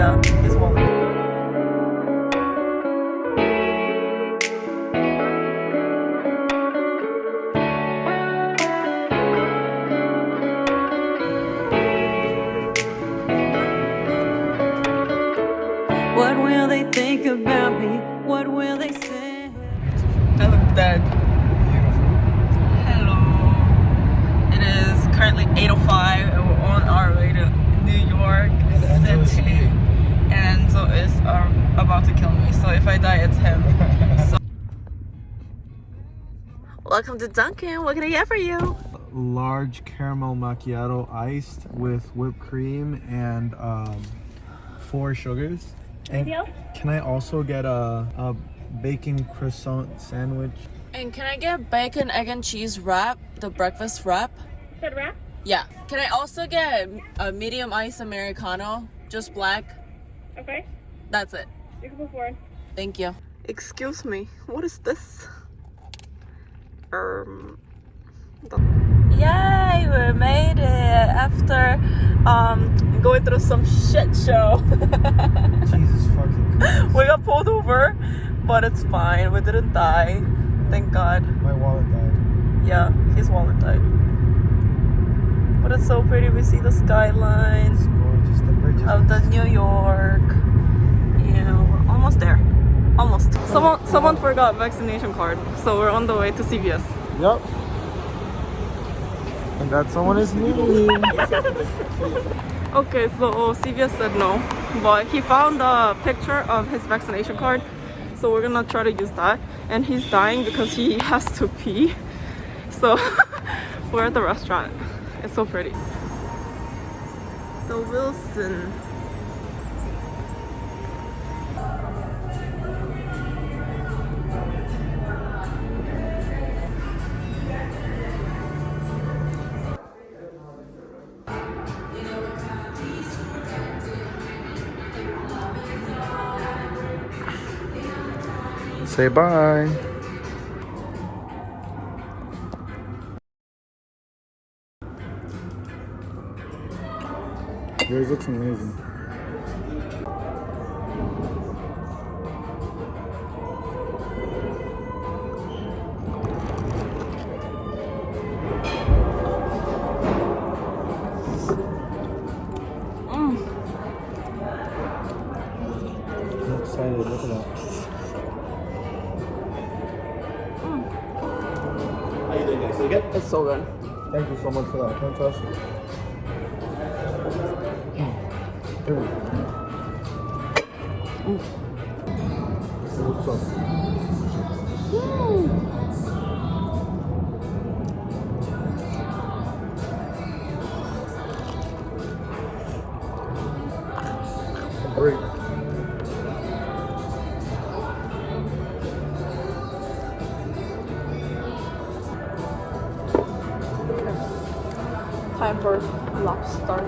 Yeah, Enzo is um, about to kill me. So if I die, it's him. So- Welcome to Dunkin'. What can I get for you? large caramel macchiato iced with whipped cream and um, four sugars. And can I also get a, a bacon croissant sandwich? And can I get bacon, egg, and cheese wrap? The breakfast wrap? Said wrap? Yeah. Can I also get a medium ice Americano? Just black? Okay. That's it. You can move forward. Thank you. Excuse me, what is this? Um. Yay, we made it after um going through some shit show. Jesus fucking Christ. we got pulled over, but it's fine. We didn't die. Thank God. My wallet died. Yeah, his wallet died. But it's so pretty. We see the skyline It's gorgeous. The bridge is of the New York. Yeah, we're almost there. Almost. Someone someone forgot vaccination card, so we're on the way to CVS. Yep. And that someone is me. Okay, so CVS said no, but he found a picture of his vaccination card, so we're gonna try to use that. And he's dying because he has to pee. So we're at the restaurant. It's so pretty. The Wilson. Say bye. Yours looks amazing. So good? Thank you so much for that. Fantastic. Mm. Time for lobster.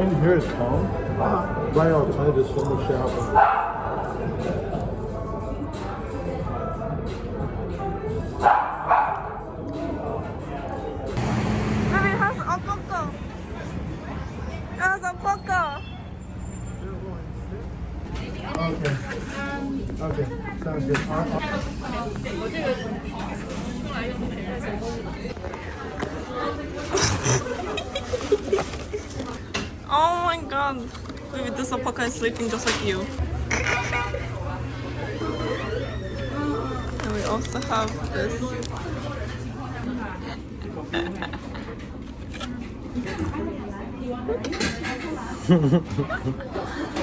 In here is calm. Right outside there's so much shit happening. Baby, it has a poco. It has a poco. Okay. Okay. Sounds good. Uh, uh, Oh my god. Baby, this alpaca is sleeping just like you. And we also have this. Danny?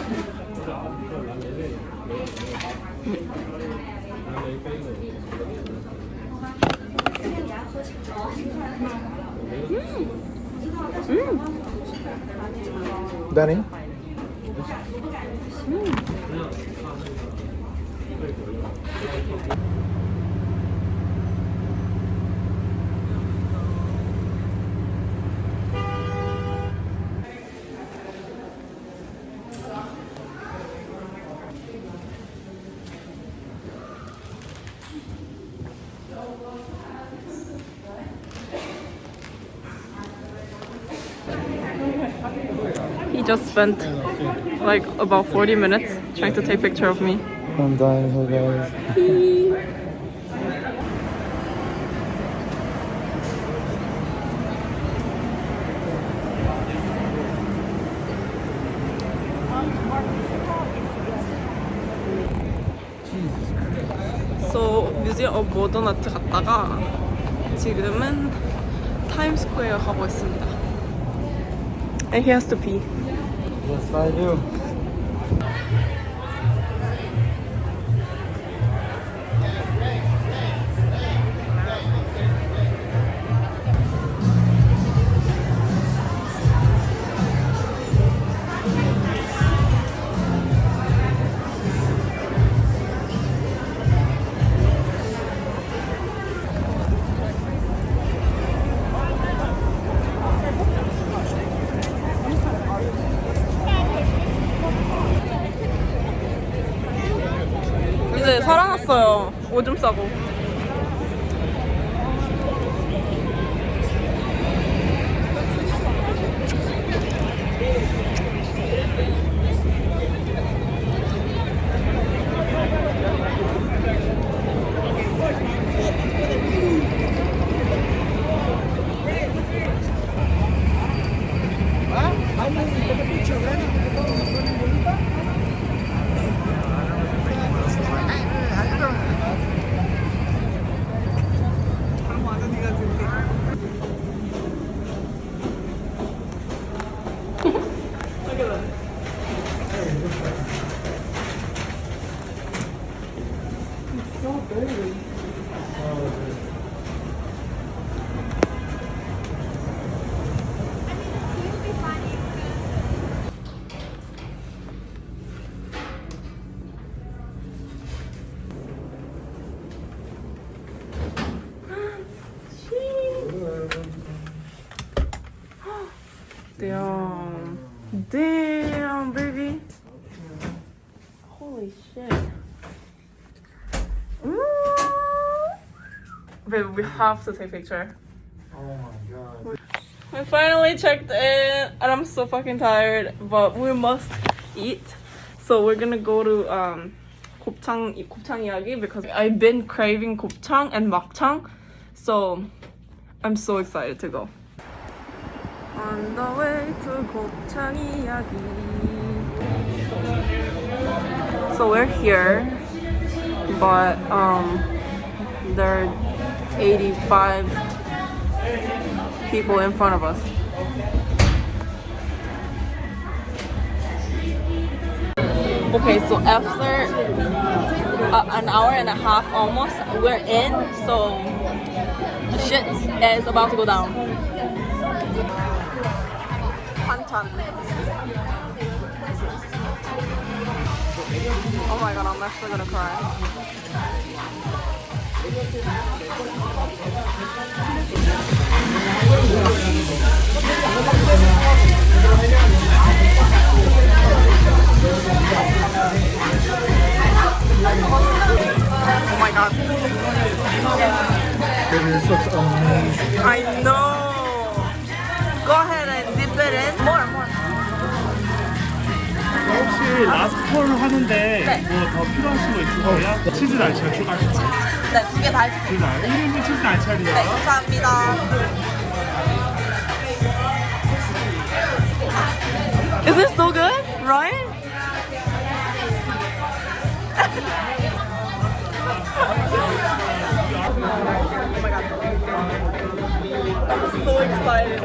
He mm. mm. Just spent like about 40 minutes trying to take picture of me. I'm dying here, guys. So 뮤지엄 오브 모던 아트 갔다가 지금은 타임스퀘어 가고 있습니다. And he has to pee. Yes, I do. Damn. Damn, baby. Holy shit. Ooh. Baby, we have to take picture. Oh my god. We finally checked in and I'm so fucking tired, but we must eat. So we're gonna go to um 곱창 곱창 이야기 because I've been craving 곱창 and 막창. So I'm so excited to go. On the way to 곱창 이야기. So we're here, but um there are 85 people in front of us. Okay, so after uh, an hour and a half almost, we're in, so the shit is about to go down. Panchan. Oh my god, I'm actually gonna cry. Oh my god. This looks amazing. I know. Go ahead and dip it in. More, more. 혹시 라스트콜 하는데 네. 뭐더 필요하신 거 있으세요? 치즈 날치알 추가하실까요? 네, 두 개다 해주세요. 치즈 날 1인분 치즈 날치알이요. 네, 감사합니다. Is it so good, Ryan? my god. I'm so excited.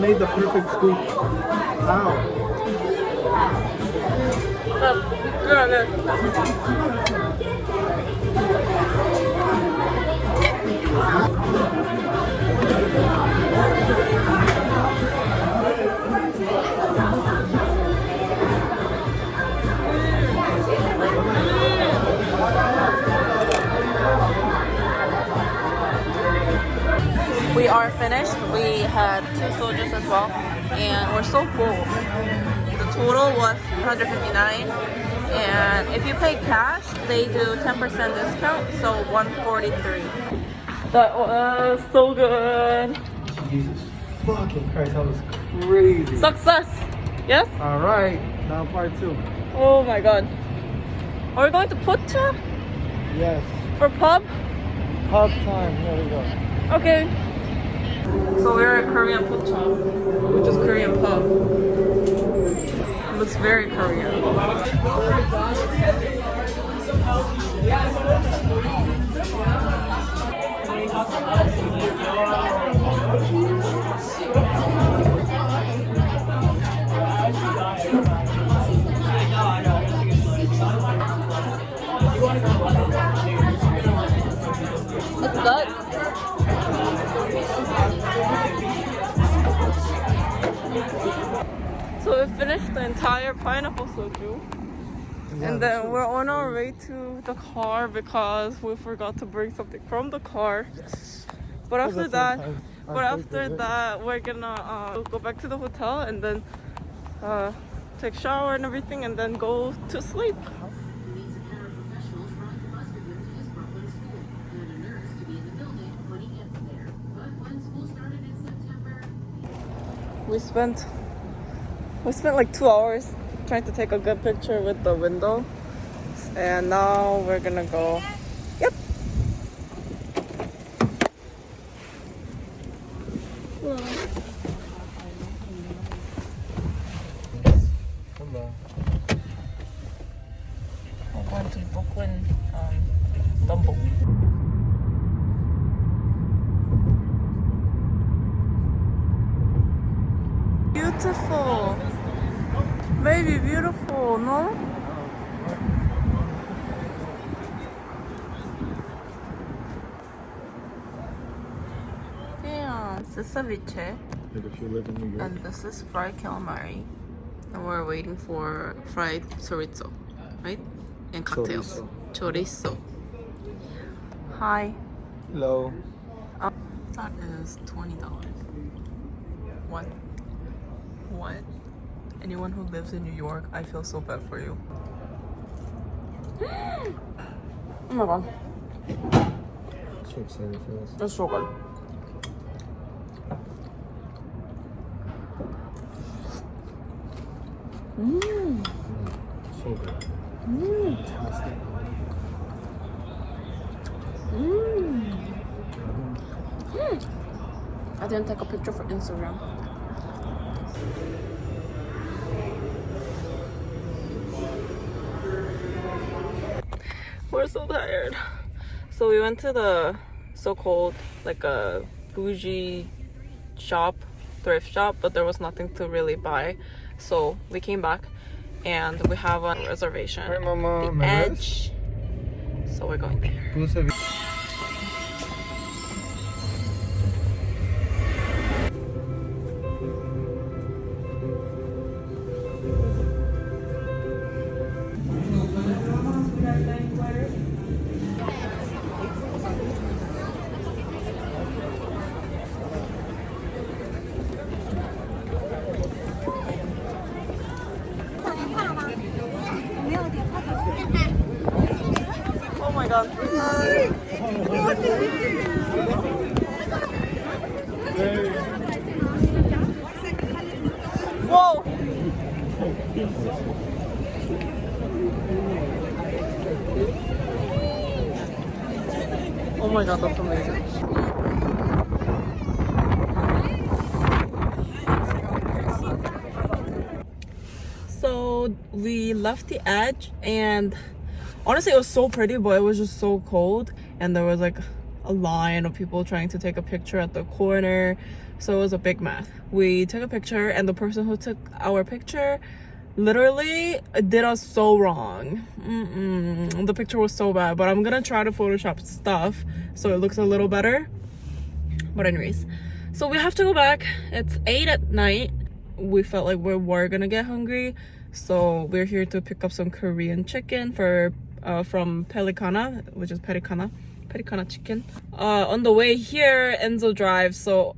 Made the perfect scoop. How? good, are finished. We had two soldiers as well, and we're so full. The total was 159, and if you pay cash, they do 10% discount, so 143. That was so good. Jesus fucking Christ, that was crazy. Success. Yes. All right, now part two. Oh my god. Are we going to Pocha Yes, for pub? pub time. Here we go. Okay. So we're at Korean Pocha, which is Korean pub. It looks very Korean. Finished the entire pineapple soju. And then we're on our way to the car because we forgot to bring something from the car. But after that, but after that, we're gonna uh, go back to the hotel and then uh, take shower and everything, and then go to sleep. We spent we spent like two hours trying to take a good picture with the window, and now we're gonna go. Yep. Hello. I'm going to Brooklyn um, Dumbo. Beautiful. Baby, beautiful, no? Damn, this is ceviche. Like if you live in New York. And this is fried calamari. And we're waiting for fried chorizo, right? And cocktails. Chorizo. Hi. Hello. Uh, that is $20. What? What? Anyone who lives in New York, I feel so bad for you. oh my god. So excited for this. It's so good. Mm. So good. Fantastic. I didn't take a picture for Instagram. We're so tired. So we went to the so-called like a bougie shop, thrift shop, but there was nothing to really buy. So we came back and we have a reservation. Hi, Mama. The Edge. So we're going there. Oh my god, that's amazing. So we left the edge and honestly it was so pretty but it was just so cold and there was like a line of people trying to take a picture at the corner so it was a big mess. We took a picture and the person who took our picture literally it did us so wrong. Mm-mm. the picture was so bad but i'm gonna try to photoshop stuff so it looks a little better. But anyways so we have to go back. It's 8 at night. We felt like we were gonna get hungry so we're here to pick up some korean chicken for uh, from pelicana which is pelicana pelicana chicken. Uh, on the way here enzo drives so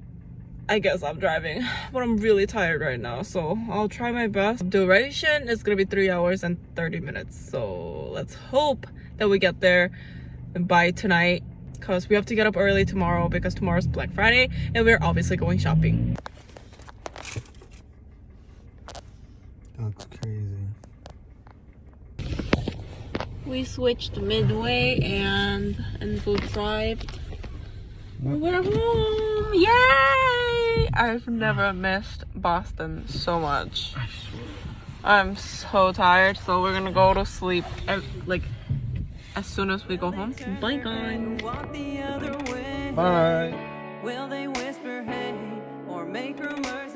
I guess I'm driving, but I'm really tired right now, so I'll try my best. Duration is gonna be 3 hours and 30 minutes, so let's hope that we get there by tonight because we have to get up early tomorrow because tomorrow's Black Friday and we're obviously going shopping. That's crazy. We switched midway and Enzo drive. We're home! Yay! I've never missed Boston so much. I'm so tired, so we're gonna go to sleep ev- like as soon as we go home. Bye guys. Walk the other way. Bye. Will they whisper hey or make rumors?